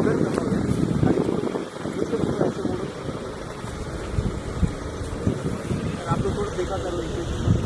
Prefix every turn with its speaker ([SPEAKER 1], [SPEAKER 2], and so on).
[SPEAKER 1] आप लोग थोड़ा देखा करो